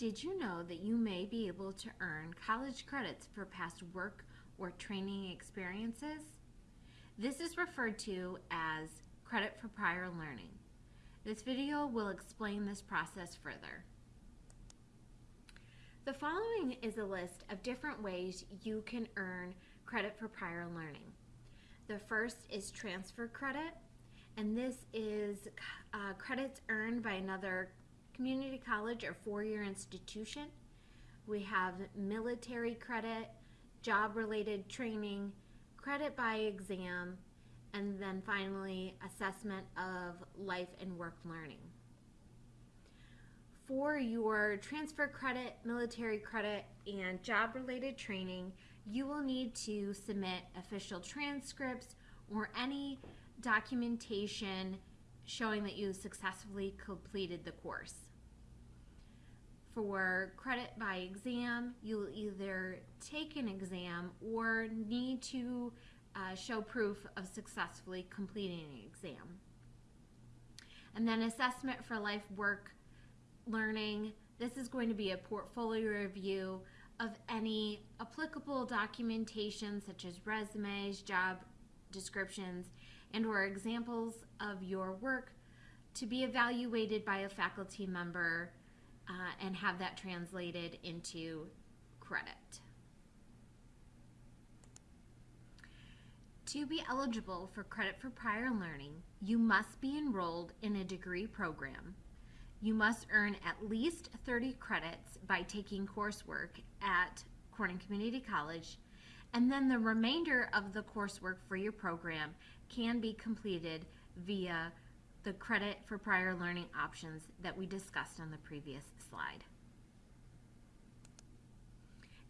Did you know that you may be able to earn college credits for past work or training experiences? This is referred to as credit for prior learning. This video will explain this process further. The following is a list of different ways you can earn credit for prior learning. The first is transfer credit, and this is uh, credits earned by another community college or four-year institution. We have military credit, job-related training, credit by exam, and then finally assessment of life and work learning. For your transfer credit, military credit, and job-related training, you will need to submit official transcripts or any documentation showing that you successfully completed the course. For credit by exam, you'll either take an exam or need to uh, show proof of successfully completing an exam. And then assessment for life work learning. This is going to be a portfolio review of any applicable documentation such as resumes, job descriptions, and or examples of your work to be evaluated by a faculty member uh, and have that translated into credit. To be eligible for credit for prior learning, you must be enrolled in a degree program. You must earn at least 30 credits by taking coursework at Corning Community College, and then the remainder of the coursework for your program can be completed via the credit for prior learning options that we discussed on the previous slide.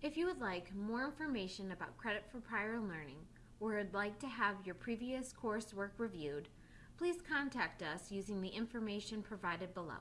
If you would like more information about credit for prior learning or would like to have your previous coursework reviewed, please contact us using the information provided below.